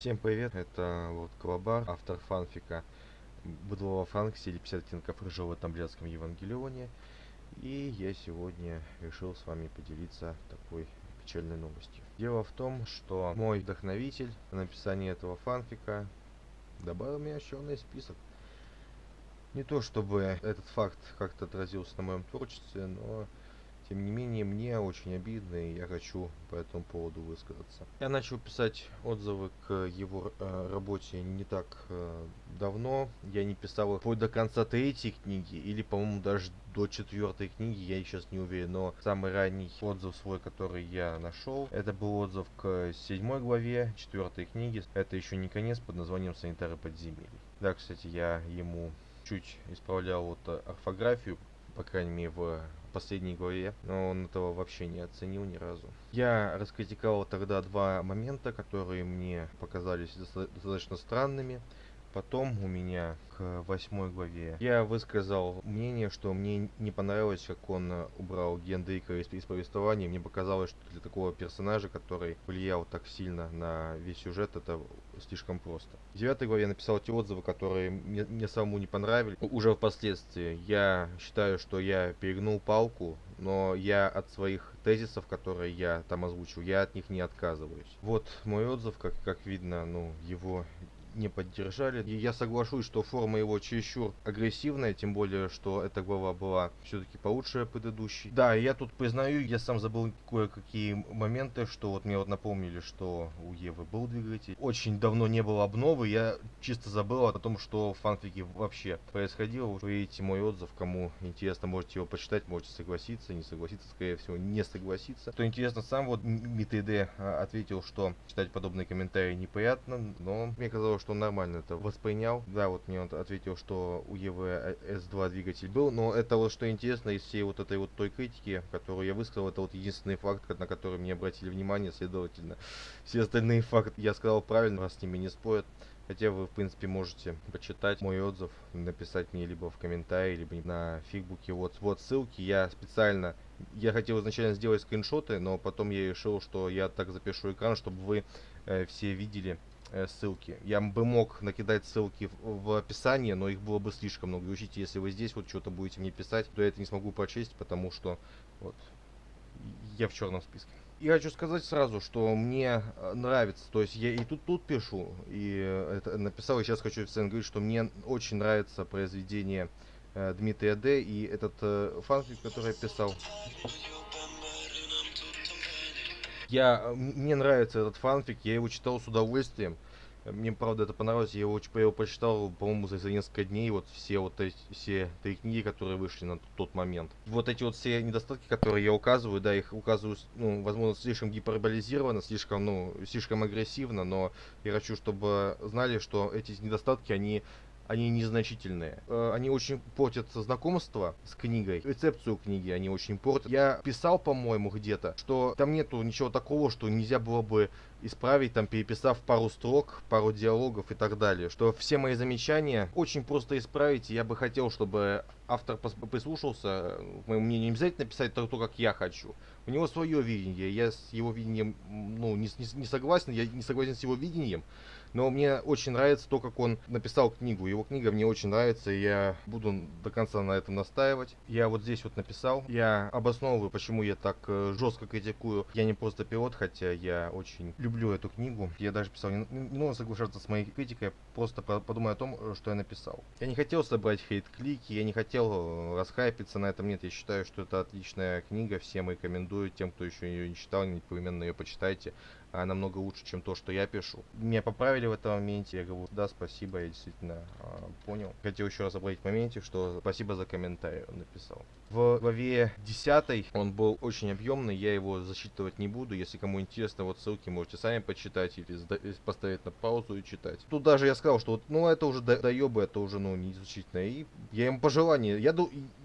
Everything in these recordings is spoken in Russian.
Всем привет, это Лорд Колобар, автор фанфика Быдлова Франкси или 50 оттенков рыжего в Тамблетском Евангелионе. И я сегодня решил с вами поделиться такой печальной новостью. Дело в том, что мой вдохновитель на написание этого фанфика добавил меня в черный список. Не то чтобы этот факт как-то отразился на моем творчестве, но тем не менее, мне очень обидно, и я хочу по этому поводу высказаться. Я начал писать отзывы к его э, работе не так э, давно. Я не писал их вплоть до конца третьей книги, или, по-моему, даже до четвертой книги, я сейчас не уверен. Но самый ранний отзыв свой, который я нашел, это был отзыв к седьмой главе четвертой книги. Это еще не конец под названием «Санитары подземелий». Да, кстати, я ему чуть исправлял вот орфографию, по крайней мере, в последней главе, но он этого вообще не оценил ни разу. Я раскритиковал тогда два момента, которые мне показались достаточно странными. Потом у меня к восьмой главе я высказал мнение, что мне не понравилось, как он убрал Гендрика из, из повествования. Мне показалось, что для такого персонажа, который влиял так сильно на весь сюжет, это слишком просто. В девятой главе я написал те отзывы, которые мне, мне самому не понравились. Уже впоследствии я считаю, что я перегнул палку, но я от своих тезисов, которые я там озвучил, я от них не отказываюсь. Вот мой отзыв, как, как видно, ну, его не поддержали. И я соглашусь, что форма его чересчур агрессивная, тем более, что эта глава была все-таки получше предыдущей. Да, я тут признаю, я сам забыл кое-какие моменты, что вот мне вот напомнили, что у Евы был двигатель. Очень давно не было обновы, я чисто забыл о том, что в фанфике вообще происходило. Вы видите мой отзыв, кому интересно, можете его почитать, можете согласиться, не согласиться, скорее всего, не согласиться. Что интересно, сам вот МИТД а, ответил, что читать подобные комментарии неприятно, но мне казалось, что он нормально это воспринял. Да, вот мне он ответил, что у ЕВ С2 двигатель был, но это вот что интересно из всей вот этой вот той критики, которую я высказал, это вот единственный факт, на который мне обратили внимание, следовательно. Все остальные факты я сказал правильно, раз с ними не спорят. Хотя вы, в принципе, можете почитать мой отзыв, написать мне либо в комментарии, либо на фигбуке. Вот, вот ссылки. Я специально, я хотел изначально сделать скриншоты, но потом я решил, что я так запишу экран, чтобы вы э, все видели Э, ссылки. Я бы мог накидать ссылки в, описании, но их было бы слишком много. И учите, если вы здесь вот что-то будете мне писать, то я это не смогу прочесть, потому что вот я в черном списке. И хочу сказать сразу, что мне э, нравится, то есть я и тут тут пишу, и это написал, и сейчас хочу официально говорить, что мне очень нравится произведение э, Дмитрия Д. и этот э, фанфик, который я писал. Я, э, мне нравится этот фанфик, я его читал с удовольствием. Мне, правда, это понравилось, я его, я его прочитал, по-моему, за, за несколько дней, вот все вот эти, все три книги, которые вышли на тот момент. Вот эти вот все недостатки, которые я указываю, да, их указываю, ну, возможно, слишком гиперболизированно, слишком, ну, слишком агрессивно, но я хочу, чтобы знали, что эти недостатки, они они незначительные. Э, они очень портят знакомство с книгой, рецепцию книги они очень портят. Я писал, по-моему, где-то, что там нету ничего такого, что нельзя было бы исправить, там, переписав пару строк, пару диалогов и так далее. Что все мои замечания очень просто исправить, я бы хотел, чтобы автор прислушался, моему мнению, не обязательно писать то, то, как я хочу. У него свое видение, я с его видением, ну, не, не, не согласен, я не согласен с его видением, но мне очень нравится то, как он написал книгу. Его книга мне очень нравится, и я буду до конца на этом настаивать. Я вот здесь вот написал, я обосновываю, почему я так э, жестко критикую. Я не просто пилот, хотя я очень люблю эту книгу. Я даже писал, не, не нужно соглашаться с моей критикой, просто подумай о том, э, что я написал. Я не хотел собрать хейт-клики, я не хотел э, расхайпиться на этом, нет, я считаю, что это отличная книга, всем рекомендую, тем, кто еще ее не читал, непременно ее почитайте а, намного лучше, чем то, что я пишу. Меня поправили в этом моменте, я говорю, да, спасибо, я действительно а, понял. Хотел еще раз обратить в моменте, что спасибо за комментарий, он написал. В главе 10 он был очень объемный, я его засчитывать не буду. Если кому интересно, вот ссылки можете сами почитать или поставить на паузу и читать. Тут даже я сказал, что вот, ну это уже доебы, это уже ну не значительно. И я ему пожелание, я,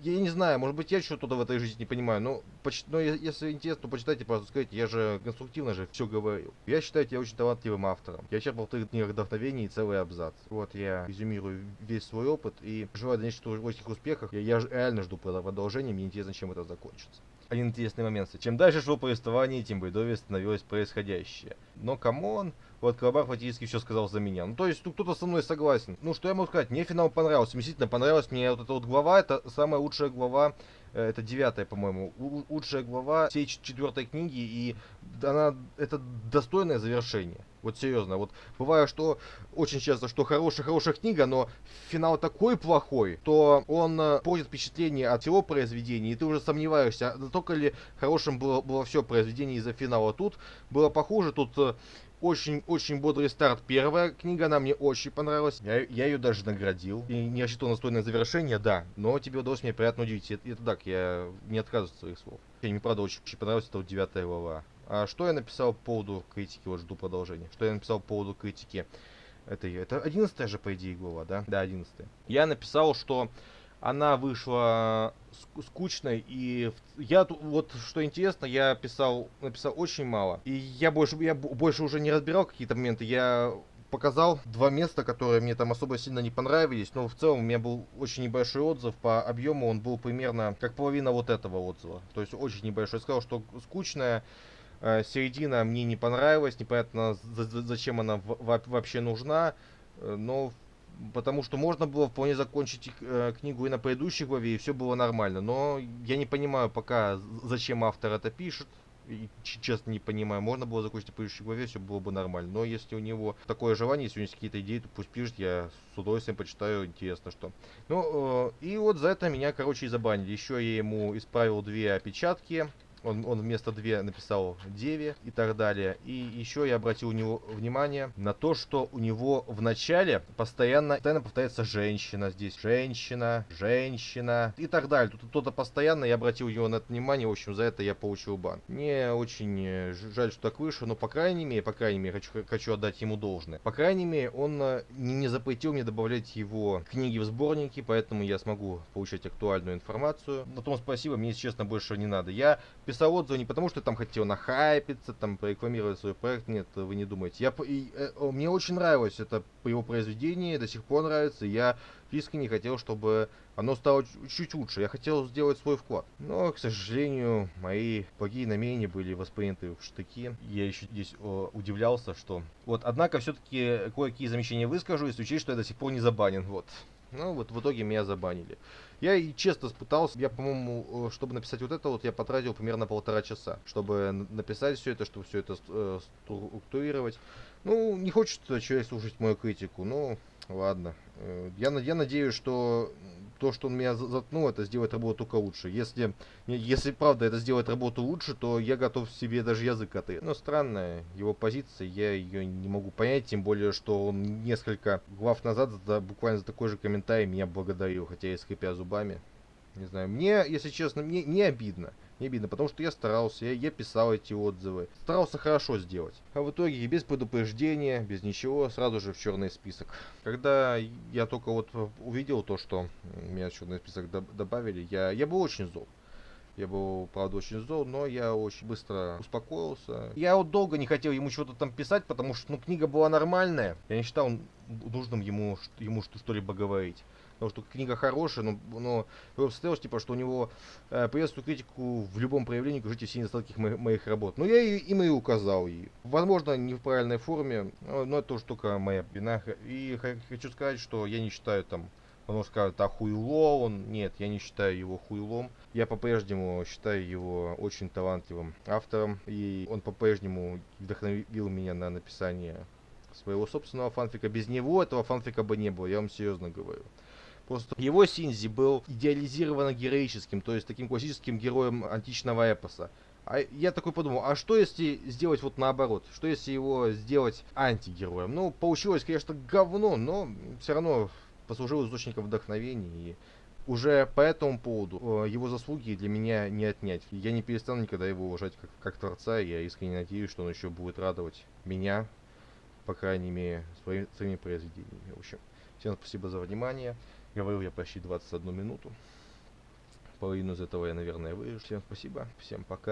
я не знаю, может быть я что-то в этой жизни не понимаю, но, поч но если интересно, то почитайте, просто скажите, я же конструктивно же все говорил. Я считаю тебя очень талантливым автором. Я черпал в твоих книгах вдохновение и целый абзац. Вот я резюмирую весь свой опыт и желаю дальнейших творческих успехов. Я, я реально жду продолжения мне интересно, чем это закончится. Один интересный момент. Чем дальше шло повествование, тем бредовее становилось происходящее. Но come on, вот Колобар фактически все сказал за меня. Ну, то есть, ну, кто-то со мной согласен. Ну, что я могу сказать, мне финал понравился, мне действительно понравилась мне вот эта вот глава, это самая лучшая глава это девятая, по-моему, лучшая глава всей четвертой книги, и она, это достойное завершение. Вот серьезно, вот бывает, что очень часто, что хорошая-хорошая книга, но финал такой плохой, то он э, портит впечатление от всего произведения, и ты уже сомневаешься, настолько ли хорошим было, было все произведение из-за финала. Тут было похуже, тут э, очень-очень бодрый старт. Первая книга, она мне очень понравилась. Я, я ее даже наградил. И не рассчитывал на достойное завершение, да. Но тебе удалось мне приятно удивить. Это, это так, я не отказываюсь от своих слов. Мне, правда, очень, очень понравилась эта вот девятая глава. А что я написал по поводу критики? Вот жду продолжения. Что я написал по поводу критики? Это, это одиннадцатая же, по идее, глава, да? Да, одиннадцатая. Я написал, что она вышла скучной и я вот что интересно я писал написал очень мало и я больше я больше уже не разбирал какие-то моменты я показал два места, которые мне там особо сильно не понравились, но в целом у меня был очень небольшой отзыв по объему, он был примерно как половина вот этого отзыва, то есть очень небольшой. Я сказал, что скучная, середина мне не понравилась, непонятно зачем она вообще нужна, э, но потому что можно было вполне закончить э, книгу и на предыдущей главе, и все было нормально. Но я не понимаю пока, зачем автор это пишет. И, честно не понимаю, можно было закончить на предыдущей главе, все было бы нормально. Но если у него такое желание, если у него есть какие-то идеи, то пусть пишет, я с удовольствием почитаю, интересно что. Ну, э, и вот за это меня, короче, и забанили. Еще я ему исправил две опечатки он, он вместо 2 написал 9 и так далее. И еще я обратил у него внимание на то, что у него в начале постоянно, постоянно повторяется женщина здесь, женщина, женщина и так далее. Тут кто-то постоянно, я обратил его на это внимание, в общем, за это я получил бан. Мне очень э, жаль, что так вышло, но по крайней мере, по крайней мере, хочу, хочу отдать ему должное. По крайней мере, он э, не, не запретил мне добавлять его книги в сборники, поэтому я смогу получать актуальную информацию. На том спасибо, мне, если честно, больше не надо. Я писал отзывы не потому, что там хотел нахайпиться, там, порекламировать свой проект, нет, вы не думаете. Я, и, э, мне очень нравилось это его произведение, до сих пор нравится, я искренне хотел, чтобы оно стало чуть лучше, я хотел сделать свой вклад. Но, к сожалению, мои благие намерения были восприняты в штыки. Я еще здесь о, удивлялся, что... Вот, однако, все-таки кое-какие замечания выскажу, если учесть, что я до сих пор не забанен, вот. Ну, вот в итоге меня забанили. Я и честно пытался, я, по-моему, э, чтобы написать вот это, вот я потратил примерно полтора часа, чтобы написать все это, чтобы все это э, структурировать. Ну, не хочет человек слушать мою критику, ну, ладно. Э, я, я надеюсь, что то, что он меня заткнул, это сделает работу только лучше. Если, если правда это сделает работу лучше, то я готов себе даже язык отрезать. Но странная его позиция, я ее не могу понять, тем более, что он несколько глав назад за, буквально за такой же комментарий меня благодарил, хотя и скрипя зубами. Не знаю, мне, если честно, мне не обидно. Не обидно, потому что я старался, я, я писал эти отзывы. Старался хорошо сделать. А в итоге без предупреждения, без ничего, сразу же в черный список. Когда я только вот увидел то, что меня в черный список добавили, я, я был очень зол. Я был, правда, очень зол, но я очень быстро успокоился. Я вот долго не хотел ему что-то там писать, потому что, ну, книга была нормальная. Я не считал нужным ему, ему что-либо говорить потому что книга хорошая, но, но обстоялось, типа, что у него э, приветствую критику в любом проявлении, укажите все недостатки моих, моих работ. Но я и, им и указал. И, возможно, не в правильной форме, но это тоже только моя вина. И хочу сказать, что я не считаю там он скажет, а хуйло он. Нет, я не считаю его хуйлом. Я по-прежнему считаю его очень талантливым автором. И он по-прежнему вдохновил меня на написание своего собственного фанфика. Без него этого фанфика бы не было, я вам серьезно говорю. Просто его Синзи был идеализированно героическим, то есть таким классическим героем античного эпоса. А я такой подумал, а что если сделать вот наоборот? Что если его сделать антигероем? Ну, получилось, конечно, говно, но все равно послужил источником вдохновения. И уже по этому поводу э, его заслуги для меня не отнять. Я не перестану никогда его уважать как, как творца. Я искренне надеюсь, что он еще будет радовать меня, по крайней мере, своими, своими произведениями. В общем, всем спасибо за внимание. Говорил я почти 21 минуту. Половину из этого я, наверное, вырежу. Всем спасибо, всем пока.